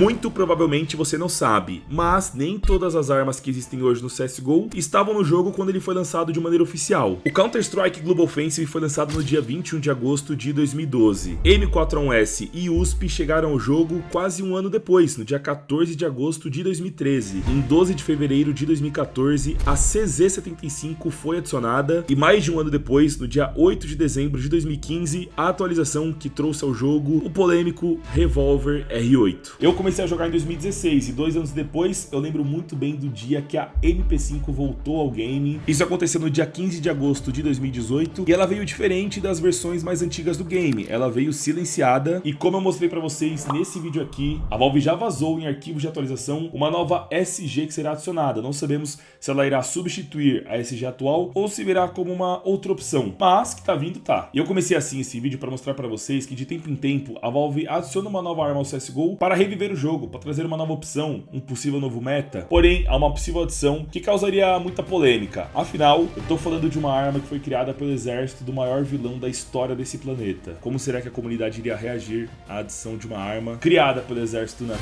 Muito provavelmente você não sabe, mas nem todas as armas que existem hoje no CSGO estavam no jogo quando ele foi lançado de maneira oficial. O Counter-Strike Global Offensive foi lançado no dia 21 de agosto de 2012. M41S e USP chegaram ao jogo quase um ano depois, no dia 14 de agosto de 2013. Em 12 de fevereiro de 2014, a CZ75 foi adicionada e mais de um ano depois, no dia 8 de dezembro de 2015, a atualização que trouxe ao jogo o polêmico Revolver R8. Eu comecei a jogar em 2016 e dois anos depois eu lembro muito bem do dia que a MP5 voltou ao game. Isso aconteceu no dia 15 de agosto de 2018 e ela veio diferente das versões mais antigas do game. Ela veio silenciada e como eu mostrei para vocês nesse vídeo aqui, a Valve já vazou em arquivos de atualização uma nova SG que será adicionada. Não sabemos se ela irá substituir a SG atual ou se virá como uma outra opção, mas que tá vindo tá. E eu comecei assim esse vídeo para mostrar para vocês que de tempo em tempo a Valve adiciona uma nova arma ao CSGO para reviver o jogo, para trazer uma nova opção, um possível novo meta. Porém, há uma possível adição que causaria muita polêmica. Afinal, eu tô falando de uma arma que foi criada pelo exército do maior vilão da história desse planeta. Como será que a comunidade iria reagir à adição de uma arma criada pelo exército na...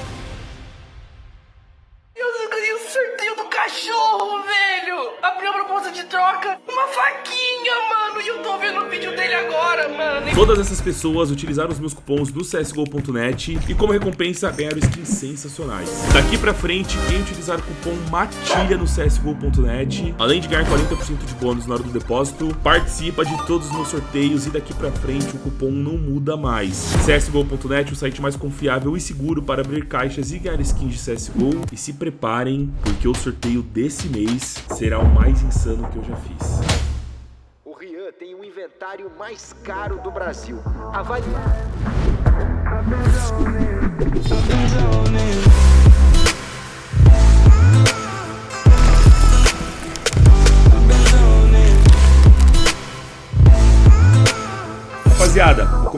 Todas essas pessoas utilizaram os meus cupons do CSGO.net e como recompensa ganharam skins sensacionais. Daqui pra frente, quem utilizar o cupom MATILHA no CSGO.net, além de ganhar 40% de bônus na hora do depósito, participa de todos os meus sorteios e daqui pra frente o cupom não muda mais. CSGO.net, o site mais confiável e seguro para abrir caixas e ganhar skins de CSGO. E se preparem, porque o sorteio desse mês será o mais insano que eu já fiz. O Rian tem o inventário mais caro do Brasil. Avalie.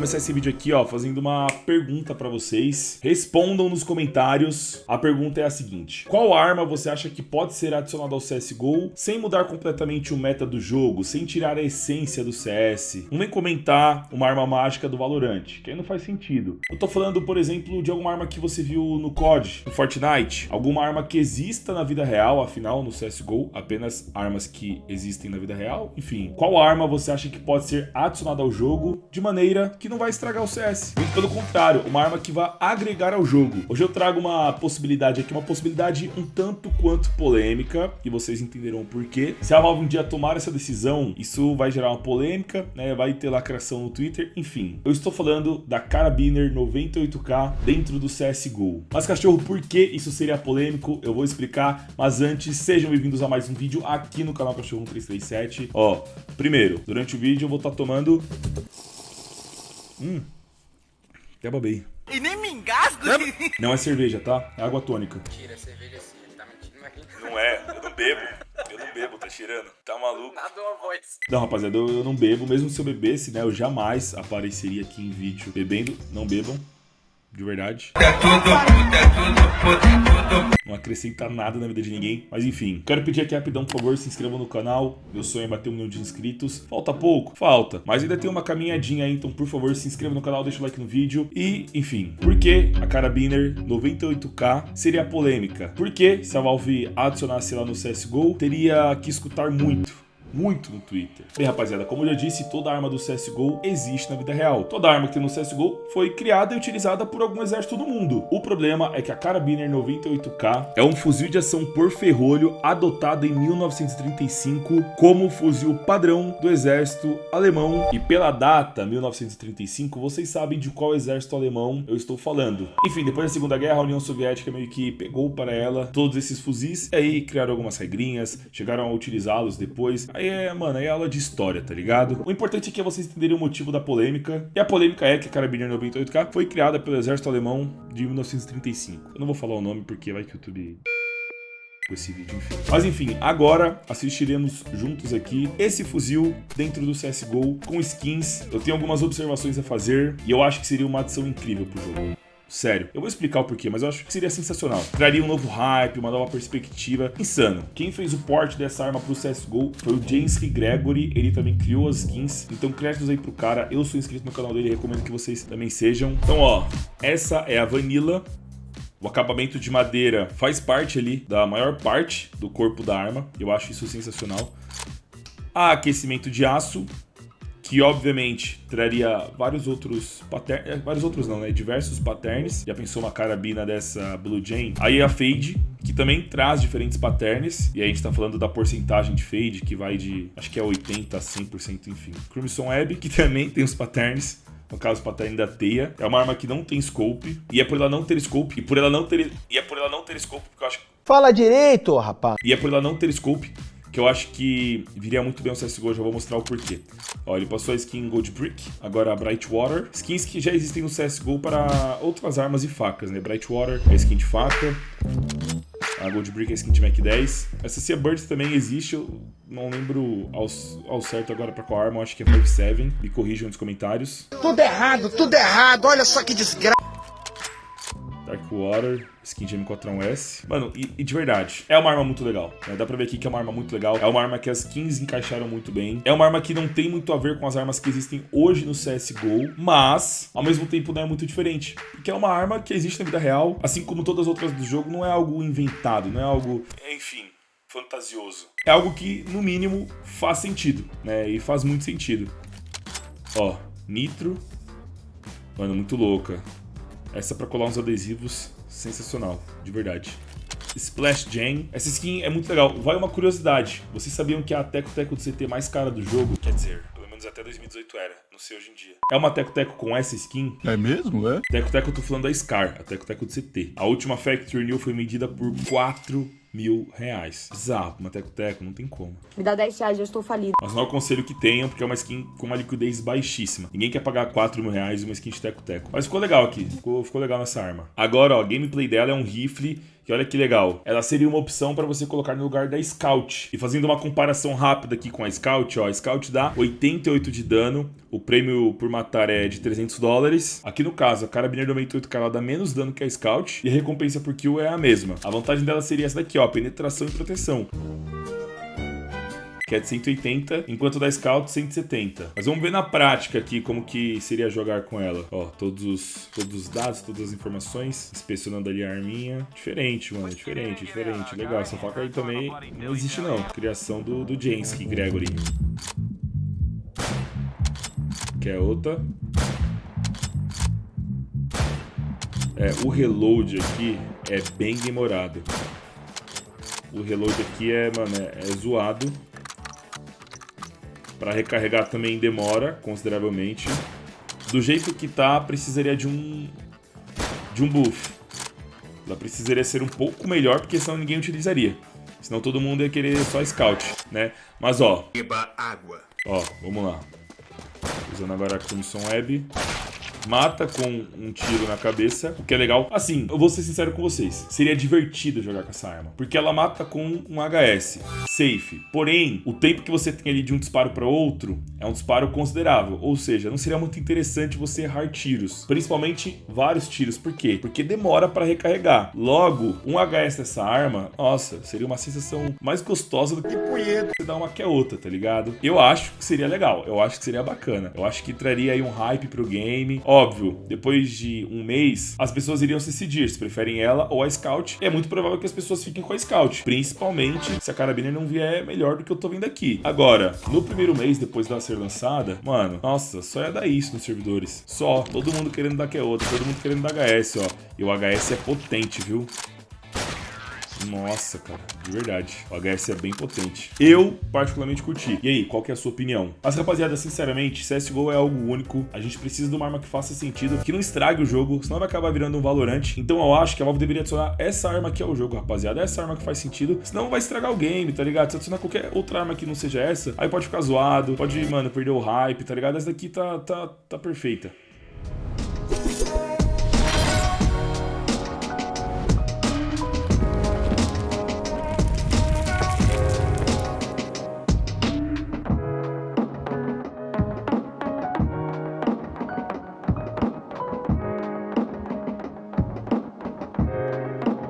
Começar esse vídeo aqui, ó, fazendo uma pergunta pra vocês. Respondam nos comentários. A pergunta é a seguinte: Qual arma você acha que pode ser adicionada ao CSGO sem mudar completamente o meta do jogo, sem tirar a essência do CS? Não vem comentar uma arma mágica do Valorant, que aí não faz sentido. Eu tô falando, por exemplo, de alguma arma que você viu no COD, no Fortnite, alguma arma que exista na vida real, afinal, no CSGO, apenas armas que existem na vida real. Enfim, qual arma você acha que pode ser adicionada ao jogo de maneira que não vai estragar o CS. Muito pelo contrário, uma arma que vai agregar ao jogo. Hoje eu trago uma possibilidade aqui, uma possibilidade um tanto quanto polêmica, e vocês entenderão por quê. Se a Valve um dia tomar essa decisão, isso vai gerar uma polêmica, né? Vai ter lacração no Twitter, enfim. Eu estou falando da Carabiner 98K dentro do CSGO. Mas cachorro, por que isso seria polêmico? Eu vou explicar, mas antes, sejam bem-vindos a mais um vídeo aqui no canal Cachorro 1337. Ó, primeiro, durante o vídeo eu vou estar tomando Hum. Até babei. E nem me engasgo! Não é cerveja, tá? É água tônica. Tira a cerveja assim, ele tá mentindo aqui. Não é, eu não bebo. Eu não bebo, tá cheirando. Tá maluco? Nada uma voz. Não, rapaziada, eu, eu não bebo. Mesmo se eu bebesse, né, eu jamais apareceria aqui em vídeo bebendo. Não bebam. De verdade. Não acrescenta nada na vida de ninguém. Mas enfim, quero pedir aqui rapidão, por favor, se inscrevam no canal. Meu sonho é bater um milhão de inscritos. Falta pouco? Falta. Mas ainda tem uma caminhadinha aí, então por favor, se inscreva no canal, deixa o like no vídeo. E, enfim, por que a Carabiner 98K seria polêmica? Porque se a Valve adicionasse lá no CSGO, teria que escutar muito muito no Twitter. Bem, rapaziada, como eu já disse, toda arma do CSGO existe na vida real. Toda arma que tem no CSGO foi criada e utilizada por algum exército do mundo. O problema é que a Carabiner 98K é um fuzil de ação por ferrolho adotado em 1935 como fuzil padrão do exército alemão. E pela data, 1935, vocês sabem de qual exército alemão eu estou falando. Enfim, depois da Segunda Guerra, a União Soviética meio que pegou para ela todos esses fuzis e aí criaram algumas regrinhas, chegaram a utilizá-los depois. Aí é, mano, aí é aula de história, tá ligado? O importante aqui é vocês entenderem o motivo da polêmica. E a polêmica é que a Carabiner 98K foi criada pelo exército alemão de 1935. Eu não vou falar o nome porque vai que o YouTube esse vídeo, enfim. Mas enfim, agora assistiremos juntos aqui esse fuzil dentro do CSGO com skins. Eu tenho algumas observações a fazer e eu acho que seria uma adição incrível pro jogo. Sério, eu vou explicar o porquê, mas eu acho que seria sensacional. Traria um novo hype, uma nova perspectiva. Insano. Quem fez o port dessa arma pro CSGO foi o James Gregory, ele também criou as skins. Então créditos aí pro cara, eu sou inscrito no canal dele, recomendo que vocês também sejam. Então ó, essa é a Vanilla. O acabamento de madeira faz parte ali da maior parte do corpo da arma. Eu acho isso sensacional. Há aquecimento de aço, que obviamente traria vários outros patterns, é, vários outros não, né? Diversos patterns. Já pensou uma carabina dessa Blue Jane? Aí a Fade, que também traz diferentes patterns. E aí a gente tá falando da porcentagem de Fade, que vai de, acho que é 80 a 100%, enfim. Crimson Web, que também tem os patterns no caso pattern da teia. É uma arma que não tem scope, e é por ela não ter scope, e por ela não ter, e é por ela não ter scope, porque eu acho Fala direito, rapaz. E é por ela não ter scope que eu acho que viria muito bem o CSGO, já vou mostrar o porquê. Ó, ele passou a skin Gold Brick, agora a Bright Water. Skins que já existem no CSGO para outras armas e facas, né? Bright Water é skin de faca, a Gold Brick é skin de Mac 10. Essa Sea Bird também existe, eu não lembro ao, ao certo agora pra qual arma, eu acho que é 5-7. Me corrijam nos comentários. Tudo errado, tudo errado. Olha só que desgraça. Darkwater, skin de M4A1S. Mano, e, e, de verdade, é uma arma muito legal. Né? Dá pra ver aqui que é uma arma muito legal. É uma arma que as skins encaixaram muito bem. É uma arma que não tem muito a ver com as armas que existem hoje no CSGO, mas, ao mesmo tempo, não é muito diferente. Porque é uma arma que existe na vida real, assim como todas as outras do jogo, não é algo inventado, não é algo, enfim, fantasioso. É algo que, no mínimo, faz sentido, né? E faz muito sentido. Ó, Nitro. Mano, muito louca. Essa pra colar uns adesivos, sensacional, de verdade. Splash Jam. Essa skin é muito legal. Vai uma curiosidade. Vocês sabiam que é a Teco Teco do CT mais cara do jogo? Quer dizer, pelo menos até 2018 era. Não sei hoje em dia. É uma Teco Teco com essa skin. É mesmo, é? Teco Teco eu tô falando da Scar, a Teco Teco do CT. A última Factory New foi medida por 4 mil reais. Bizarro, uma teco-teco, não tem como. Me dá 10 reais, eu estou falido. Mas não aconselho que tenham, porque é uma skin com uma liquidez baixíssima. Ninguém quer pagar 4 mil reais uma skin de teco-teco. Mas ficou legal aqui, ficou, ficou legal nessa arma. Agora, ó, gameplay dela é um rifle que olha que legal. Ela seria uma opção para você colocar no lugar da Scout. E fazendo uma comparação rápida aqui com a Scout, ó, a Scout dá 88 de dano, o prêmio por matar é de 300 dólares. Aqui no caso, a Carabiner 98K ela dá menos dano que a Scout e a recompensa por kill é a mesma. A vantagem dela seria essa daqui, ó, penetração e proteção que é de 180, enquanto da Scout 170. Mas vamos ver na prática aqui como que seria jogar com ela. Ó, todos os, todos os dados, todas as informações, inspecionando ali a arminha. Diferente, mano, diferente, diferente. Legal, essa faca aí também não existe não. Criação do, do Jensky Gregory. Que é outra. É, o reload aqui é bem demorado. O reload aqui é, mano, é, é zoado. Para recarregar também demora consideravelmente. Do jeito que tá, precisaria de um de um buff. Ela precisaria ser um pouco melhor, porque senão ninguém utilizaria. Senão todo mundo ia querer só scout, né? Mas ó. água. Ó, vamos lá. Usando agora a Crimson Web mata com um tiro na cabeça, o que é legal. Assim, eu vou ser sincero com vocês, seria divertido jogar com essa arma, porque ela mata com um HS, safe. Porém, o tempo que você tem ali de um disparo para outro é um disparo considerável, ou seja, não seria muito interessante você errar tiros, principalmente vários tiros. Por quê? Porque demora para recarregar. Logo, um HS dessa arma, nossa, seria uma sensação mais gostosa do que punheta você dar uma que a outra, tá ligado? Eu acho que seria legal, eu acho que seria bacana. Eu acho que traria aí um hype pro game. Óbvio, depois de um mês, as pessoas iriam se decidir se preferem ela ou a Scout. É muito provável que as pessoas fiquem com a Scout, principalmente se a carabina não vier melhor do que eu tô vendo aqui. Agora, no primeiro mês depois dela ser lançada, mano, nossa, só ia dar isso nos servidores. Só, todo mundo querendo dar que é outra, todo mundo querendo dar HS, ó. E o HS é potente, viu? Nossa, cara, de verdade. O HS é bem potente. Eu, particularmente, curti. E aí, qual que é a sua opinião? Mas, rapaziada, sinceramente, CSGO é algo único. A gente precisa de uma arma que faça sentido, que não estrague o jogo, senão vai acabar virando um Valorant. Então eu acho que a Valve deveria adicionar essa arma que é o jogo, rapaziada. Essa arma que faz sentido, senão vai estragar o game, tá ligado? Se adicionar qualquer outra arma que não seja essa, aí pode ficar zoado, pode, mano, perder o hype, tá ligado? Essa daqui tá, tá, tá perfeita.